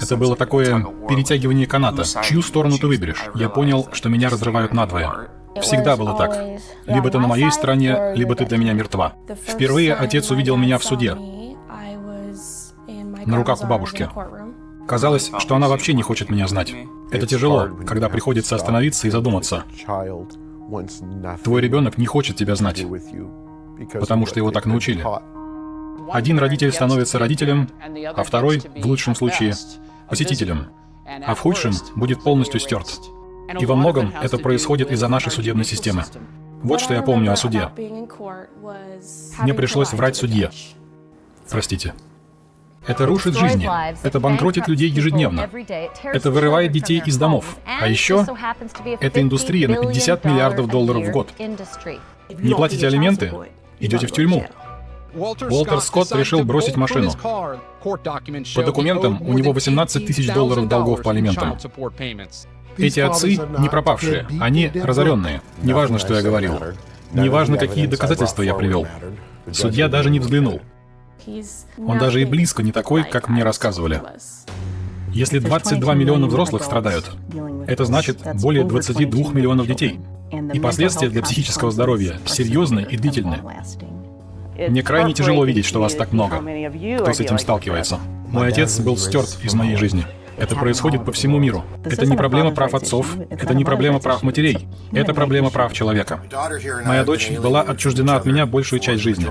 Это было такое перетягивание каната. Чью сторону ты выберешь? Я понял, что меня разрывают надвое. Всегда было так. Либо ты на моей стороне, либо ты для меня мертва. Впервые отец увидел меня в суде, на руках у бабушки. Казалось, что она вообще не хочет меня знать. Это тяжело, когда приходится остановиться и задуматься. Твой ребенок не хочет тебя знать, потому что его так научили. Один родитель становится родителем, а второй, в лучшем случае, посетителем, а в худшем будет полностью стерт. И во многом это происходит из-за нашей судебной системы. Вот что я помню о суде. Мне пришлось врать судье. Простите. Это рушит жизни. Это банкротит людей ежедневно. Это вырывает детей из домов. А еще это индустрия на 50 миллиардов долларов в год. Не платите алименты? Идете в тюрьму. Уолтер Скотт решил бросить машину. По документам у него 18 тысяч долларов долгов по алиментам. Эти отцы не пропавшие, они разоренные. Неважно, что я говорил. Неважно, какие доказательства я привел. Судья даже не взглянул. Он даже и близко не такой, как мне рассказывали. Если 22 миллиона взрослых страдают, это значит более 22 миллионов детей. И последствия для психического здоровья серьезны и длительны. Мне крайне тяжело видеть, что вас так много, кто с этим сталкивается. Мой отец был стерт из моей жизни. Это происходит по всему миру. Это не проблема прав отцов, это не проблема прав матерей, это проблема прав человека. Моя дочь была отчуждена от меня большую часть жизни.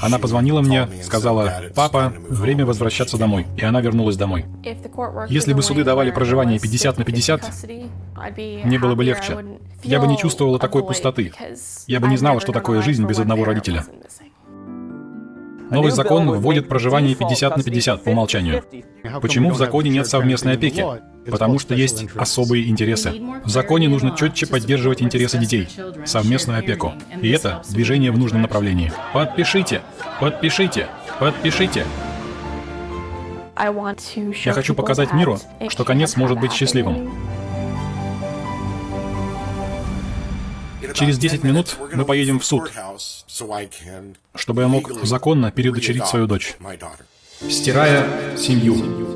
Она позвонила мне, сказала, «Папа, время возвращаться домой». И она вернулась домой. Если бы суды давали проживание 50 на 50, мне было бы легче. Я бы не чувствовала такой пустоты. Я бы не знала, что такое жизнь без одного родителя. Новый закон вводит проживание 50 на 50 по умолчанию. Почему в законе нет совместной опеки? Потому что есть особые интересы. В законе нужно четче поддерживать интересы детей, совместную опеку. И это движение в нужном направлении. Подпишите! Подпишите! Подпишите! Я хочу показать миру, что конец может быть счастливым. Через 10 минут мы поедем в суд, чтобы я мог законно переудочерить свою дочь, стирая семью.